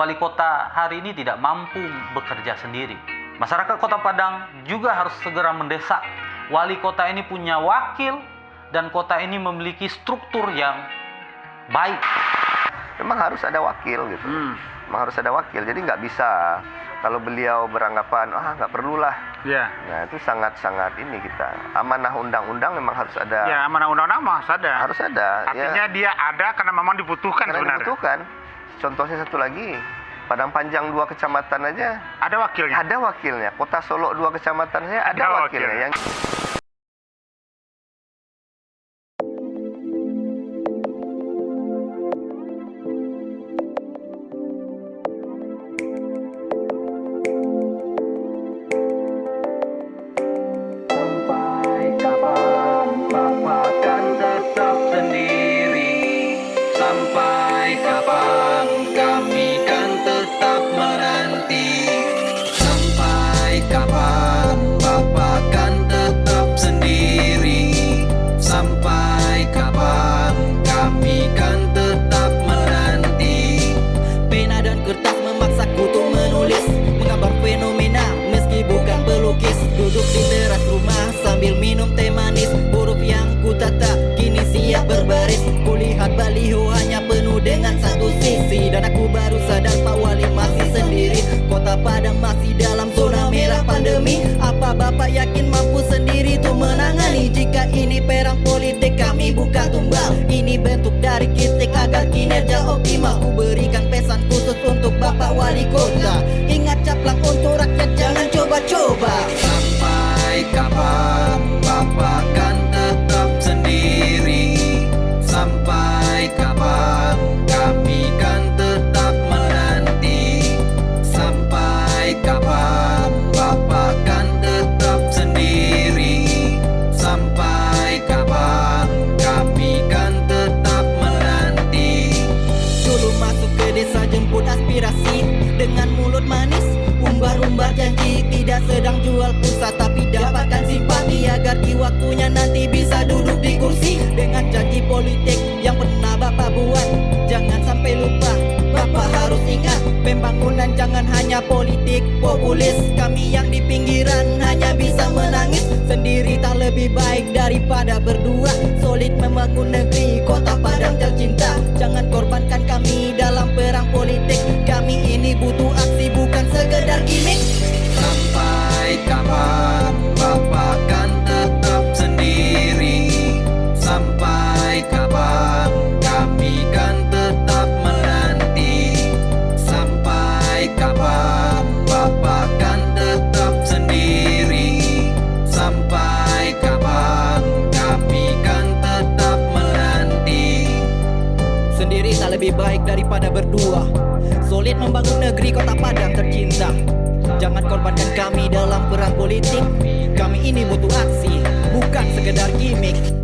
wali kota hari ini tidak mampu bekerja sendiri. Masyarakat Kota Padang juga harus segera mendesak wali kota ini punya wakil dan kota ini memiliki struktur yang baik. Memang harus ada wakil gitu. Hmm. Memang harus ada wakil. Jadi nggak bisa kalau beliau beranggapan ah nggak perlulah. Ya. Nah itu sangat-sangat ini kita amanah undang-undang memang harus ada. Ya, mana undang-undang harus ada. Harus ada. Artinya ya, dia ada karena memang dibutuhkan karena sebenarnya. dibutuhkan. Contohnya satu lagi, Padang Panjang dua kecamatan aja Ada wakilnya. ada wakilnya. Kota Solo dua kecamatan saya ada, Ada wakilnya. wakilnya. Yang Kapan Bapak kan tetap sendiri. Sampai kapan kami kan tetap menanti? Pena dan kertas memaksaku untuk menulis Menggambar fenomena meski bukan pelukis. Duduk di teras rumah sambil minum teh manis Huruf yang ku tata kini siap berbaris. Kulihat baliho hanya penuh dengan satu sisi Dan aku baru sadar Pak Wali masih sendiri. Kota Padang masih dalam Ku berikan pesan khusus untuk Bapak Wali Kota Dengan mulut manis. Umbar-umbar janji Tidak sedang jual pulsa Tapi dapatkan simpati Agar di waktunya nanti bisa duduk di kursi. Dengan janji politik yang pernah Bapak buat Jangan sampai lupa Bapak harus ingat Pembangunan jangan hanya politik populis. Kami yang di pinggiran hanya bisa menangis. Sendiri tak lebih baik daripada berdua. Solid membangun negeri lebih baik daripada berdua. Solid membangun negeri kota Padang tercinta. Jangan korbankan kami dalam perang politik. Kami ini butuh aksi Bukan sekedar gimmick